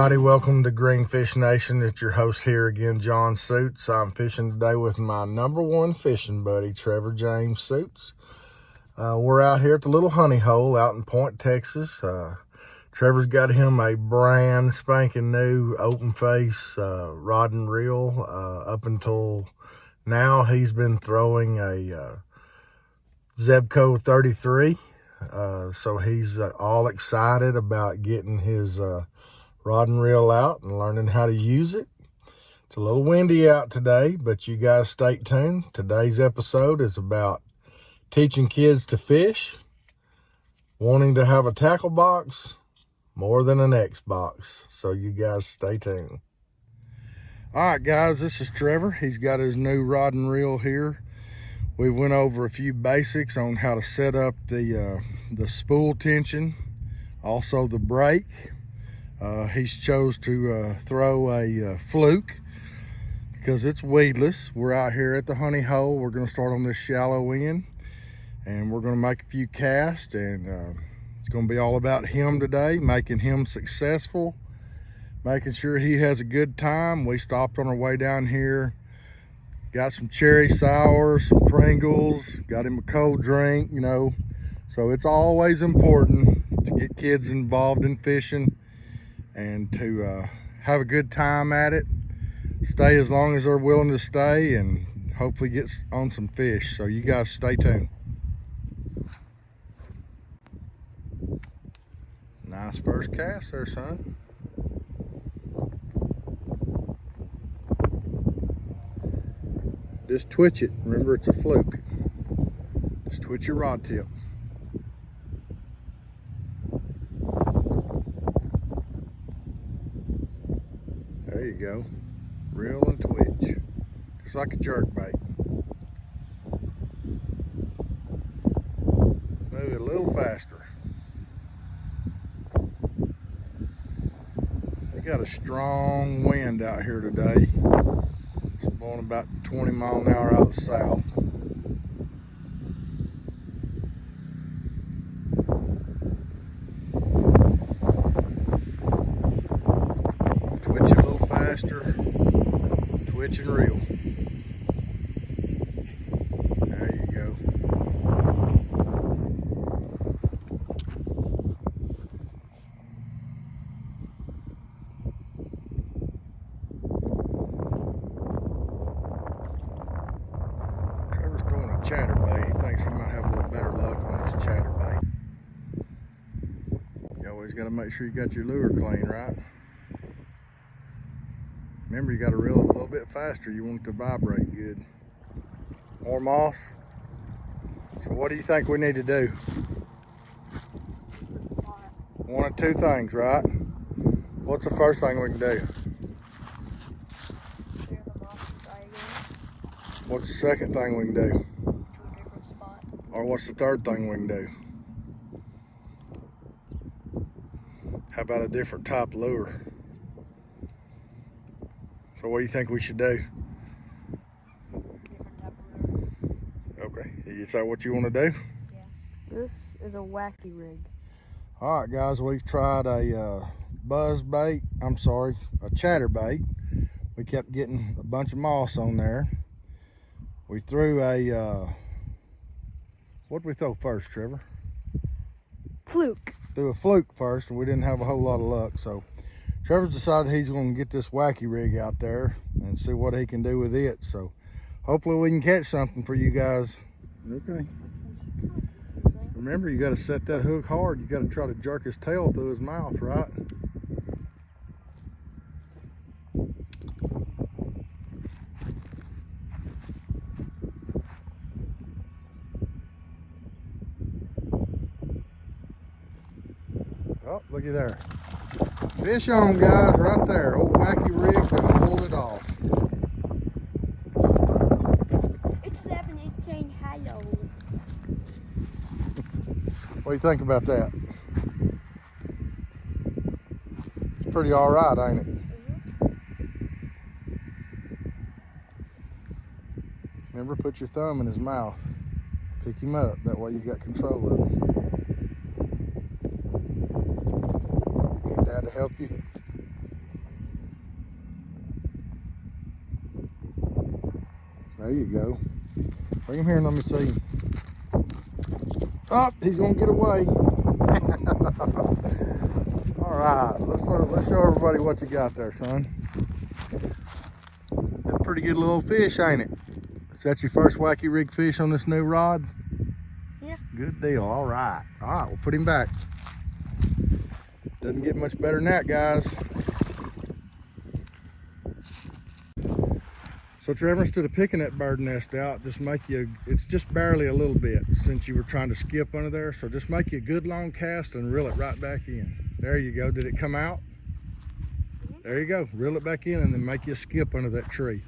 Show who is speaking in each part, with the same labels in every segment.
Speaker 1: everybody, welcome to Greenfish Nation. It's your host here again, John Suits. I'm fishing today with my number one fishing buddy, Trevor James Suits. Uh, we're out here at the Little Honey Hole out in Point, Texas. Uh, Trevor's got him a brand spanking new open face uh, rod and reel. Uh, up until now, he's been throwing a uh, Zebco 33. Uh, so he's all excited about getting his rod and reel out and learning how to use it. It's a little windy out today, but you guys stay tuned. Today's episode is about teaching kids to fish, wanting to have a tackle box, more than an Xbox. So you guys stay tuned. All right, guys, this is Trevor. He's got his new rod and reel here. We went over a few basics on how to set up the, uh, the spool tension, also the brake, uh, he's chose to uh, throw a uh, fluke because it's weedless. We're out here at the honey hole. We're going to start on this shallow end and we're going to make a few casts and uh, it's going to be all about him today, making him successful, making sure he has a good time. We stopped on our way down here, got some cherry sour, some Pringles, got him a cold drink, you know. So it's always important to get kids involved in fishing and to uh, have a good time at it. Stay as long as they're willing to stay and hopefully get on some fish. So you guys stay tuned. Nice first cast there, son. Just twitch it. Remember, it's a fluke. Just twitch your rod tip. Go. Reel and twitch. Just like a jerk bait. Move it a little faster. We got a strong wind out here today. It's blowing about 20 mile an hour out of the south. and reel. There you go. Trevor's throwing a chatterbait. He thinks he might have a little better luck on this chatterbait. You always got to make sure you got your lure clean, right? Remember, you got to reel it a little bit faster. You want it to vibrate good. More moss. So what do you think we need to do? One of two things, right? What's the first thing we can do? What's the second thing we can do? Or what's the third thing we can do? How about a different type lure? So what do you think we should do? Okay, is that what you want to do?
Speaker 2: Yeah. This is a wacky rig.
Speaker 1: All right, guys, we've tried a uh, buzz bait. I'm sorry, a chatter bait. We kept getting a bunch of moss on there. We threw a, uh, what did we throw first, Trevor?
Speaker 2: Fluke.
Speaker 1: Threw a fluke first, and we didn't have a whole lot of luck, so Trevor's decided he's going to get this wacky rig out there and see what he can do with it. So hopefully we can catch something for you guys. Okay. Remember, you got to set that hook hard. You got to try to jerk his tail through his mouth, right? Oh, looky there. Fish on, guys, right there. Old wacky rig gonna pull it off.
Speaker 2: It's flapping, it's saying hello.
Speaker 1: what do you think about that? It's pretty all right, ain't it? Remember, put your thumb in his mouth. Pick him up. That way you got control of him. to help you. There you go. Bring him here and let me see. Oh, he's gonna get away. All right, let's uh, let's show everybody what you got there, son. That's a pretty good little fish, ain't it? Is that your first wacky rig fish on this new rod?
Speaker 2: Yeah.
Speaker 1: Good deal. All right. All right, we'll put him back. Doesn't get much better than that, guys. So Trevor, instead of picking that bird nest out, just make you, it's just barely a little bit since you were trying to skip under there. So just make you a good long cast and reel it right back in. There you go. Did it come out? There you go. Reel it back in and then make you skip under that tree.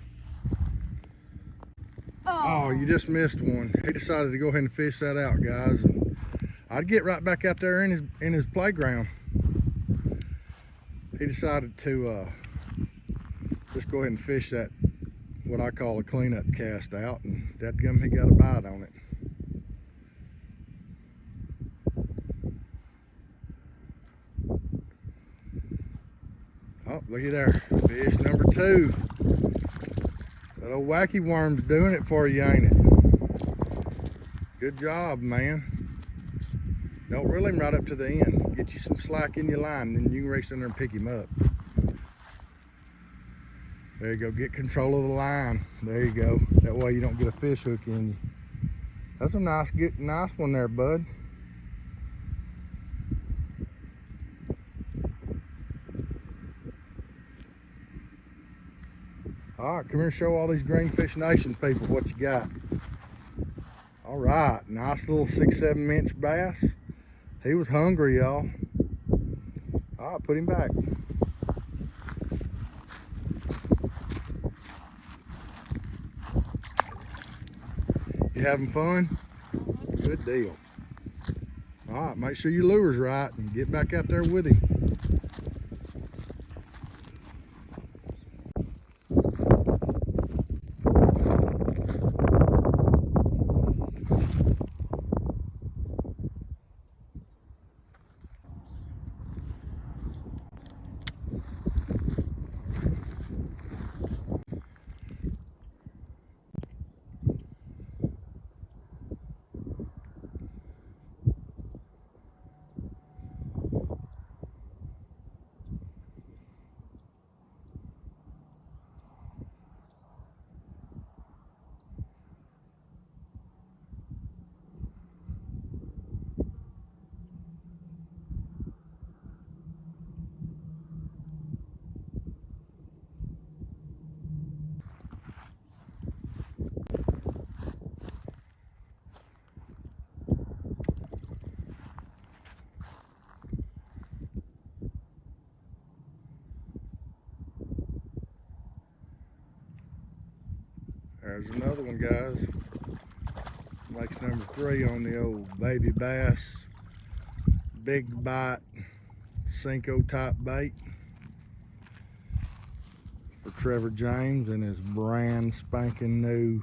Speaker 1: Oh, you just missed one. He decided to go ahead and fish that out, guys. And I'd get right back out there in his in his playground. He decided to uh, just go ahead and fish that what I call a cleanup cast out, and that gum he got a bite on it. Oh, looky there, fish number two. That old wacky worm's doing it for you, ain't it? Good job, man. Don't reel him right up to the end. Get you some slack in your line, then you can race in there and pick him up. There you go, get control of the line. There you go. That way you don't get a fish hook in you. That's a nice, get nice one there, bud. All right, come here and show all these Greenfish Nation people what you got. All right, nice little six, seven inch bass. He was hungry, y'all. All right, put him back. You having fun? Good deal. All right, make sure your lure's right and get back out there with him. There's another one, guys. Makes number three on the old baby bass. Big bite, Senko type bait. For Trevor James and his brand spanking new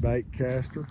Speaker 1: bait caster.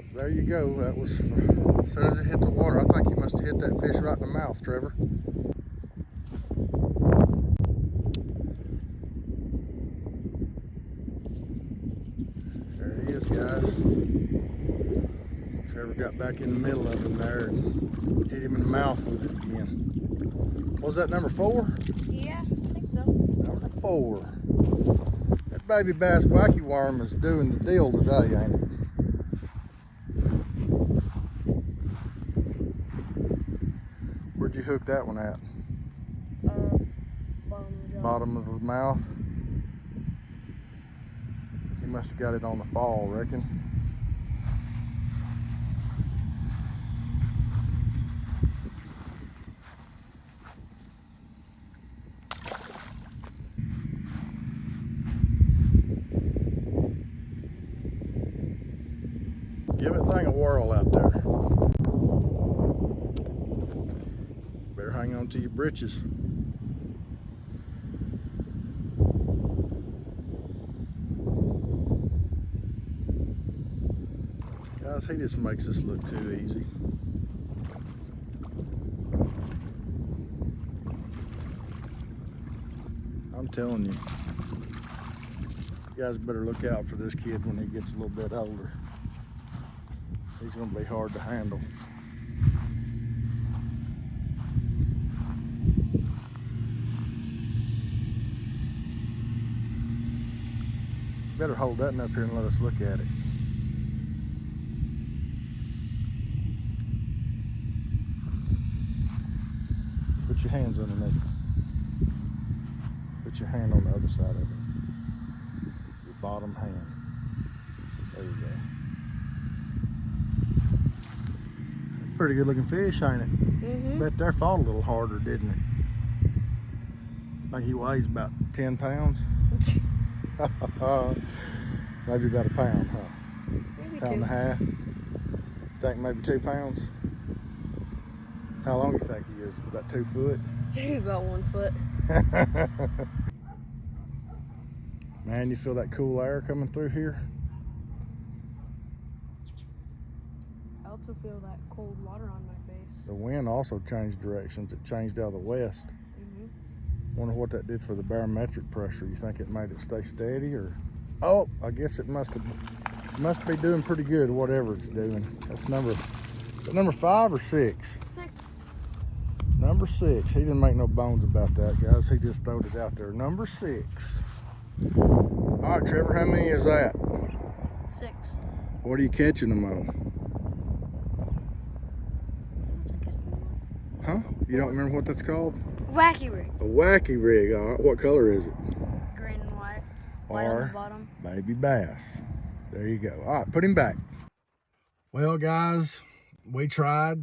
Speaker 1: Yep, there you go. That was, as soon as it hit the water, I think you must have hit that fish right in the mouth, Trevor. There he is, guys. Trevor got back in the middle of him there and hit him in the mouth with it again. What was that, number four?
Speaker 2: Yeah, I think so.
Speaker 1: Number four. That baby bass wacky worm is doing the deal today, ain't it? hook that one at?
Speaker 2: Uh, bottom,
Speaker 1: bottom of the mouth. He must have got it on the fall, reckon. give it thing a whirl out there. Hang on to your britches. Guys, he just makes us look too easy. I'm telling you, you guys better look out for this kid when he gets a little bit older. He's gonna be hard to handle. Hold that one up here and let us look at it. Put your hands underneath. Put your hand on the other side of it. Your bottom hand. There you go. Pretty good looking fish, ain't it?
Speaker 2: Mm-hmm.
Speaker 1: Bet there fought a little harder, didn't it? think he weighs about 10 pounds. maybe about a pound, huh?
Speaker 2: Maybe
Speaker 1: Pound and a
Speaker 2: two.
Speaker 1: half. Think maybe two pounds. How long do you think he is? About two foot?
Speaker 2: About one foot.
Speaker 1: Man, you feel that cool air coming through here?
Speaker 2: I also feel that cold water on my face.
Speaker 1: The wind also changed directions. It changed out of the west. Wonder what that did for the barometric pressure. You think it made it stay steady or? Oh, I guess it must have must be doing pretty good, whatever it's doing. That's number, that number five or six?
Speaker 2: Six.
Speaker 1: Number six. He didn't make no bones about that, guys. He just throwed it out there. Number six. All right, Trevor, how many is that?
Speaker 2: Six.
Speaker 1: What are you catching them on?
Speaker 2: What's that catching?
Speaker 1: Huh? You don't remember what that's called?
Speaker 2: Wacky rig.
Speaker 1: A wacky rig. All right. What color is it?
Speaker 2: Green and white. White on the bottom.
Speaker 1: baby bass. There you go. All right, put him back. Well, guys, we tried.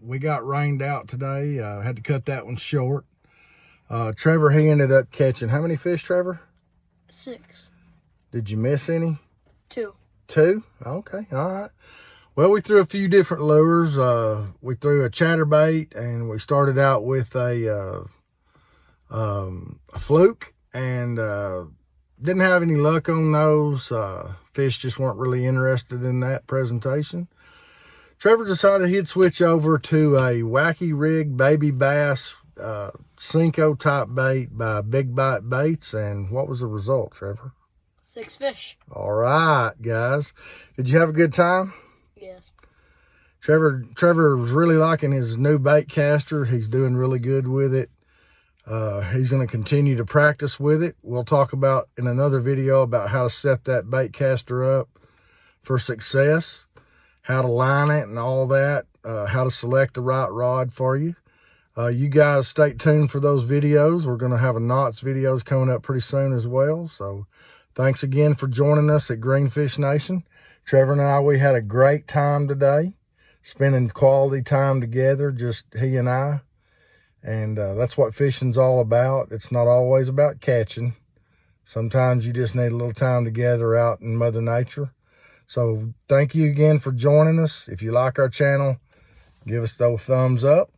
Speaker 1: We got rained out today. Uh, had to cut that one short. Uh, Trevor, he ended up catching how many fish, Trevor?
Speaker 2: Six.
Speaker 1: Did you miss any?
Speaker 2: Two.
Speaker 1: Two? Okay, all right. Well, we threw a few different lures. Uh, we threw a chatterbait, and we started out with a, uh, um, a fluke, and uh, didn't have any luck on those. Uh, fish just weren't really interested in that presentation. Trevor decided he'd switch over to a wacky rig baby bass uh, Senko type bait by Big Bite Baits, and what was the result, Trevor?
Speaker 2: Six fish.
Speaker 1: All right, guys. Did you have a good time?
Speaker 2: Yes.
Speaker 1: Trevor Trevor was really liking his new bait caster. He's doing really good with it. Uh, he's going to continue to practice with it. We'll talk about in another video about how to set that bait caster up for success, how to line it and all that, uh, how to select the right rod for you. Uh, you guys stay tuned for those videos. We're going to have a knots videos coming up pretty soon as well. So thanks again for joining us at Greenfish Nation. Trevor and I, we had a great time today, spending quality time together, just he and I. And uh, that's what fishing's all about. It's not always about catching. Sometimes you just need a little time together out in Mother Nature. So thank you again for joining us. If you like our channel, give us those thumbs up.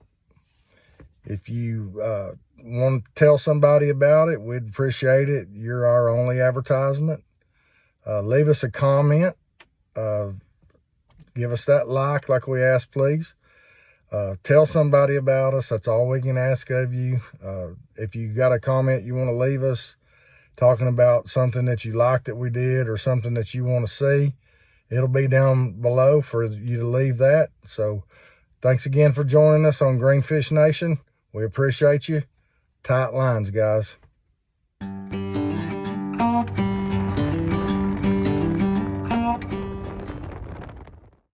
Speaker 1: If you uh, want to tell somebody about it, we'd appreciate it. You're our only advertisement. Uh, leave us a comment. Uh, give us that like, like we asked, please. Uh, tell somebody about us. That's all we can ask of you. Uh, if you got a comment you want to leave us talking about something that you like that we did or something that you want to see, it'll be down below for you to leave that. So thanks again for joining us on Greenfish Nation. We appreciate you. Tight lines, guys.